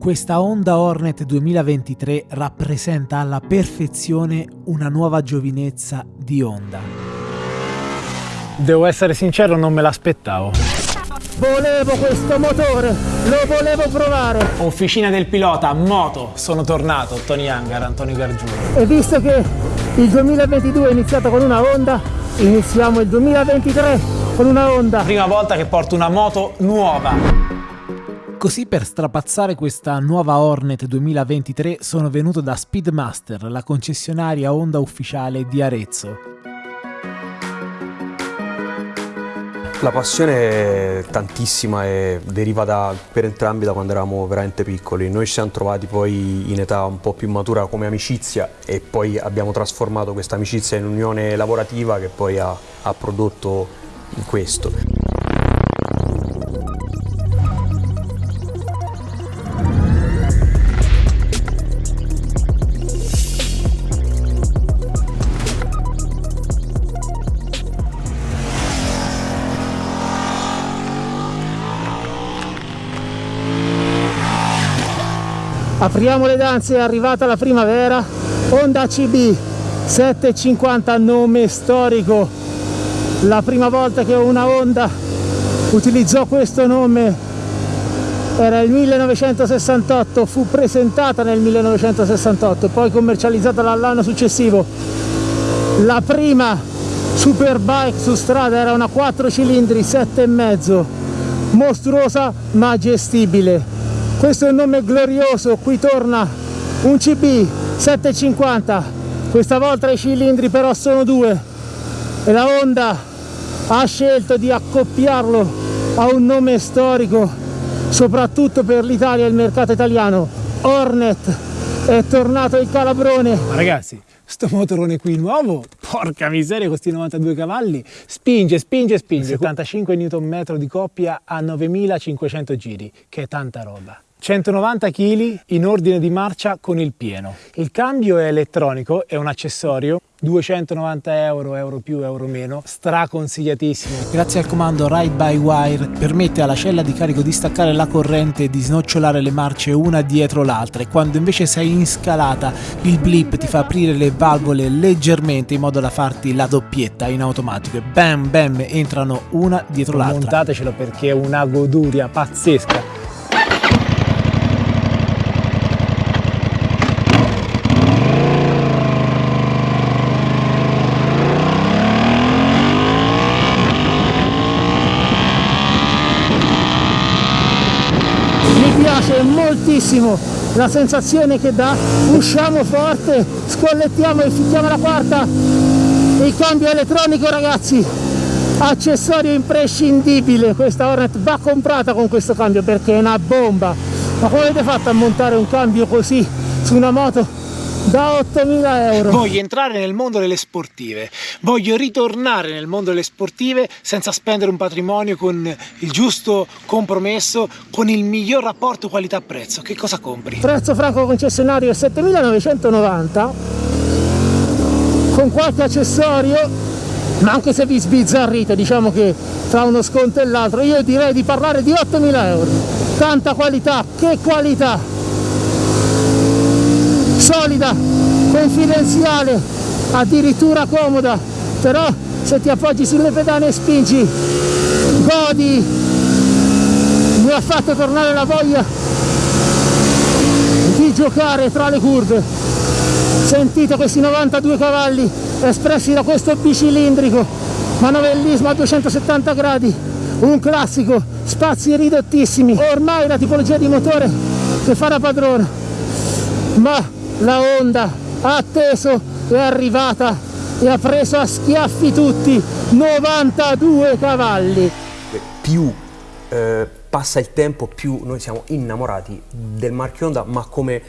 Questa Honda Hornet 2023 rappresenta alla perfezione una nuova giovinezza di Honda. Devo essere sincero, non me l'aspettavo. Volevo questo motore, lo volevo provare. Officina del pilota, moto, sono tornato, Tony Hangar, Antonio Gargiulo. E visto che il 2022 è iniziato con una Honda, iniziamo il 2023 con una Honda. Prima volta che porto una moto nuova. Così per strapazzare questa nuova Hornet 2023 sono venuto da Speedmaster, la concessionaria Honda ufficiale di Arezzo. La passione è tantissima e deriva da, per entrambi da quando eravamo veramente piccoli. Noi ci siamo trovati poi in età un po' più matura come amicizia e poi abbiamo trasformato questa amicizia in unione lavorativa che poi ha, ha prodotto questo. Apriamo le danze, è arrivata la primavera, Honda CB 750 nome storico. La prima volta che una Honda utilizzò questo nome era il 1968, fu presentata nel 1968 poi commercializzata l'anno successivo. La prima superbike su strada era una 4 cilindri 7,5, mostruosa ma gestibile questo è il nome glorioso qui torna un CB 750 questa volta i cilindri però sono due. E la Honda ha scelto di accoppiarlo a un nome storico soprattutto per l'Italia e il mercato italiano Hornet. È tornato il calabrone. Ma ragazzi sto motorone qui nuovo, porca miseria, con questi 92 cavalli, spinge, spinge, spinge, 75 Nm di coppia a 9500 giri, che è tanta roba. 190 kg in ordine di marcia con il pieno. Il cambio è elettronico, è un accessorio, 290 euro, euro più, euro meno, straconsigliatissimo. Grazie al comando Ride by Wire permette alla cella di carico di staccare la corrente e di snocciolare le marce una dietro l'altra e quando invece sei in scalata il blip ti fa aprire le valvole leggermente in modo da farti la doppietta in automatico e bam bam entrano una dietro l'altra. Montatecelo perché è una goduria pazzesca. piace moltissimo la sensazione che dà. Usciamo forte scollettiamo e ficchiamo la quarta. Il cambio elettronico ragazzi accessorio imprescindibile. Questa Hornet va comprata con questo cambio perché è una bomba. Ma come avete fatto a montare un cambio così su una moto da 8.000 euro. Voglio entrare nel mondo delle sportive, voglio ritornare nel mondo delle sportive senza spendere un patrimonio con il giusto compromesso, con il miglior rapporto qualità-prezzo. Che cosa compri? Prezzo franco concessionario 7.990 con qualche accessorio ma anche se vi sbizzarrite diciamo che tra uno sconto e l'altro io direi di parlare di 8.000 euro tanta qualità, che qualità solida, confidenziale, addirittura comoda, però se ti appoggi sulle pedane e spingi, godi, mi ha fatto tornare la voglia di giocare tra le curve. Sentite questi 92 cavalli espressi da questo bicilindrico, manovellismo a 270 gradi, un classico, spazi ridottissimi, ormai la tipologia di motore che fa la padrona, ma la Honda ha atteso, è arrivata e ha preso a schiaffi tutti 92 cavalli. Più eh, passa il tempo più noi siamo innamorati del marchio Honda ma come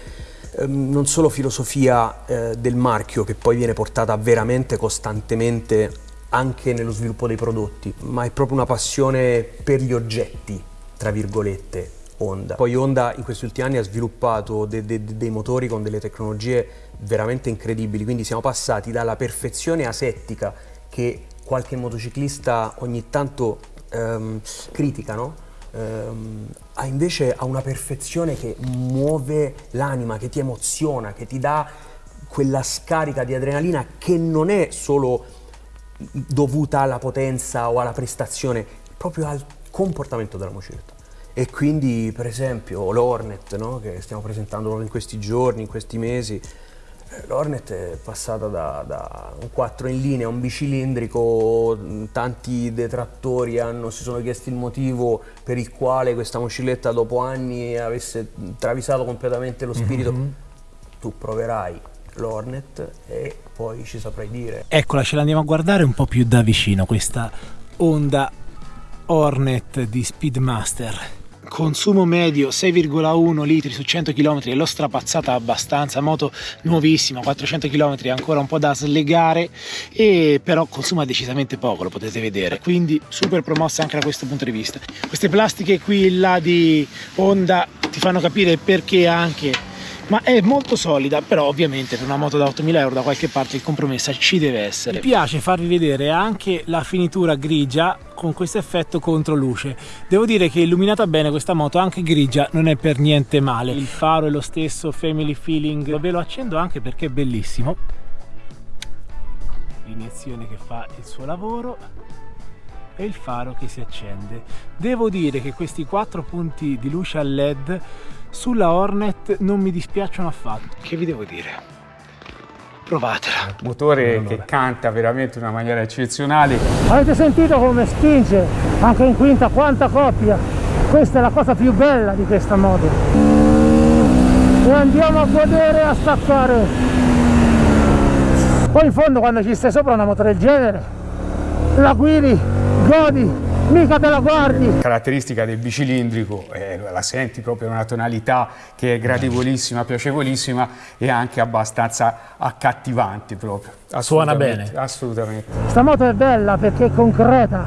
eh, non solo filosofia eh, del marchio che poi viene portata veramente costantemente anche nello sviluppo dei prodotti ma è proprio una passione per gli oggetti tra virgolette Honda. Poi Honda in questi ultimi anni ha sviluppato de de dei motori con delle tecnologie veramente incredibili, quindi siamo passati dalla perfezione asettica che qualche motociclista ogni tanto ehm, critica, no? ehm, ha invece ha una perfezione che muove l'anima, che ti emoziona, che ti dà quella scarica di adrenalina che non è solo dovuta alla potenza o alla prestazione, proprio al comportamento della motocicletta. E quindi per esempio l'Hornet no? che stiamo presentando in questi giorni, in questi mesi, eh, L'Hornet è passata da, da, un 4 in linea a un bicilindrico, tanti detrattori hanno, si sono chiesti il motivo per il quale questa motocicletta dopo anni avesse travisato completamente lo spirito. Mm -hmm. Tu proverai l'Hornet e poi ci saprai dire. Eccola, ce l'andiamo a guardare un po' più da vicino, questa Honda Hornet di Speedmaster consumo medio 6,1 litri su 100 km e l'ho strapazzata abbastanza, moto nuovissima, 400 km ancora un po' da slegare e però consuma decisamente poco, lo potete vedere, quindi super promossa anche da questo punto di vista. Queste plastiche qui là di Honda ti fanno capire perché anche ma è molto solida però ovviamente per una moto da 8000 euro da qualche parte il compromesso ci deve essere. Mi piace farvi vedere anche la finitura grigia con questo effetto controluce. Devo dire che illuminata bene questa moto anche grigia non è per niente male. Il faro è lo stesso family feeling. Ve lo accendo anche perché è bellissimo. L'iniezione che fa il suo lavoro e il faro che si accende. Devo dire che questi quattro punti di luce a led sulla Hornet non mi dispiacciono affatto. Che vi devo dire? Provatela. Motore che canta veramente in una maniera eccezionale. Avete sentito come spinge anche in quinta quanta coppia? Questa è la cosa più bella di questa moto. E andiamo a godere e a staccare. Poi in fondo quando ci stai sopra una moto del genere, la guidi, godi, mica te la guardi. La caratteristica del bicilindrico, eh, la senti proprio una tonalità che è gradevolissima, piacevolissima e anche abbastanza accattivante proprio. Suona bene. Assolutamente. Questa moto è bella perché è concreta,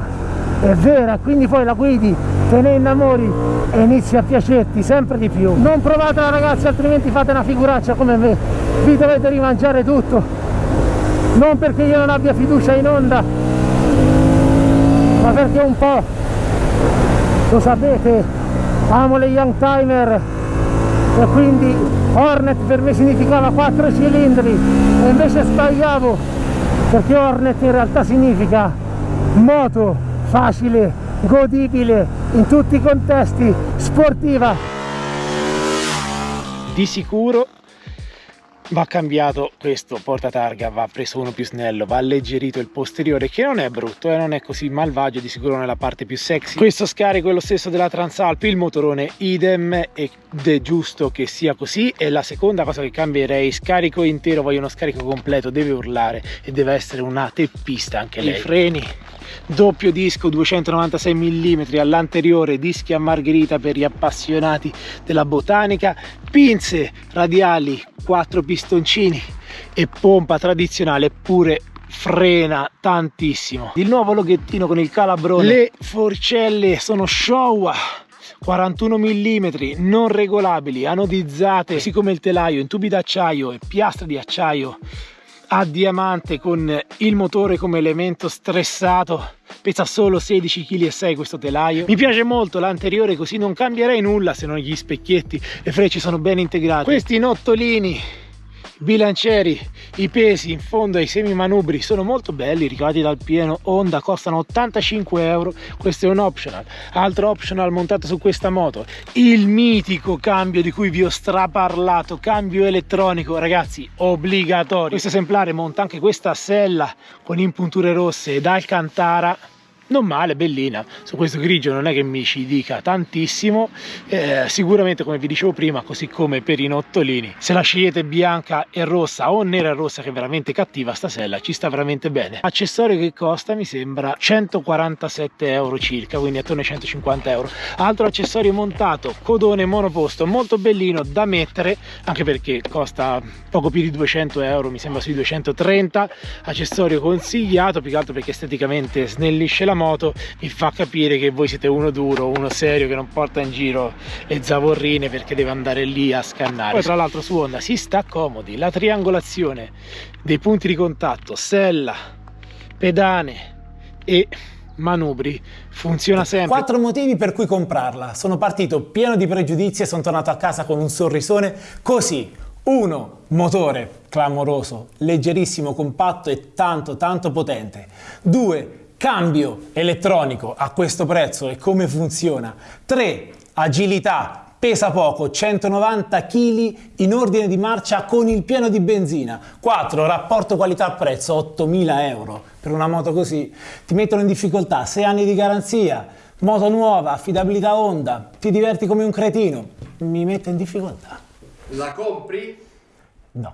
è vera, quindi poi la guidi, te ne innamori e inizi a piacerti sempre di più. Non provatela ragazzi, altrimenti fate una figuraccia come me, vi dovete rimangiare tutto. Non perché io non abbia fiducia in onda, ma perché un po' lo sapete amo le young timer. E quindi Hornet per me significava 4 cilindri. E invece sbagliavo perché Hornet in realtà significa moto facile godibile in tutti i contesti sportiva. Di sicuro va cambiato questo portatarga va preso uno più snello va alleggerito il posteriore che non è brutto e eh, non è così malvagio di sicuro nella parte più sexy. Questo scarico è lo stesso della Transalpi il motorone idem ed è giusto che sia così e la seconda cosa che cambierei scarico intero voglio uno scarico completo deve urlare e deve essere una teppista anche lei. i freni. Doppio disco 296 mm all'anteriore dischi a margherita per gli appassionati della botanica pinze radiali 4 pistoncini e pompa tradizionale pure frena tantissimo. Il nuovo loghettino con il calabrone. Le forcelle sono Showa 41 mm non regolabili anodizzate così come il telaio in tubi d'acciaio e piastre di acciaio a diamante con il motore come elemento stressato. Pesa solo 16,6 kg questo telaio. Mi piace molto l'anteriore così non cambierei nulla se non gli specchietti le frecce sono ben integrate questi nottolini bilancieri i pesi in fondo ai semi manubri sono molto belli ricavati dal pieno Honda costano 85 euro. Questo è un optional. Altro optional montato su questa moto il mitico cambio di cui vi ho straparlato cambio elettronico ragazzi obbligatorio. Questo esemplare monta anche questa sella con impunture rosse ed alcantara non male, bellina, su questo grigio non è che mi ci dica tantissimo, eh, sicuramente come vi dicevo prima, così come per i nottolini, se la scegliete bianca e rossa o nera e rossa che è veramente cattiva, stasella ci sta veramente bene. Accessorio che costa mi sembra 147 euro circa, quindi attorno ai 150 euro. Altro accessorio montato, codone monoposto, molto bellino da mettere, anche perché costa poco più di 200 euro, mi sembra sui 230, accessorio consigliato, più che altro perché esteticamente snellisce la moto mi fa capire che voi siete uno duro, uno serio che non porta in giro le zavorrine perché deve andare lì a scannare. Poi tra l'altro su Honda si sta comodi, la triangolazione dei punti di contatto, sella, pedane e manubri, funziona sempre. Quattro motivi per cui comprarla. Sono partito pieno di pregiudizi e sono tornato a casa con un sorrisone così. 1. Motore clamoroso, leggerissimo, compatto e tanto tanto potente. 2. Cambio elettronico a questo prezzo e come funziona. 3. Agilità pesa poco, 190 kg in ordine di marcia con il pieno di benzina. 4. Rapporto qualità-prezzo, 8.000 euro. Per una moto così ti mettono in difficoltà, 6 anni di garanzia, moto nuova, affidabilità Honda, ti diverti come un cretino. Mi mette in difficoltà. La compri? No.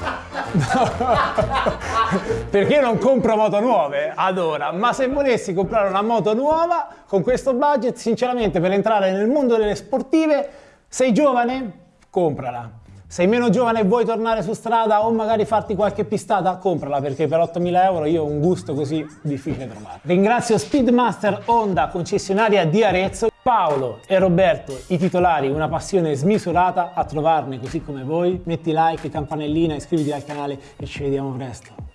perché io non compro moto nuove ad ora, ma se volessi comprare una moto nuova con questo budget, sinceramente per entrare nel mondo delle sportive, sei giovane? Comprala. Sei meno giovane e vuoi tornare su strada o magari farti qualche pistata? Comprala perché per 8.000 euro io ho un gusto così difficile trovare. Ringrazio Speedmaster Honda, concessionaria di Arezzo, Paolo e Roberto, i titolari, una passione smisurata a trovarne così come voi. Metti like, campanellina, iscriviti al canale e ci vediamo presto.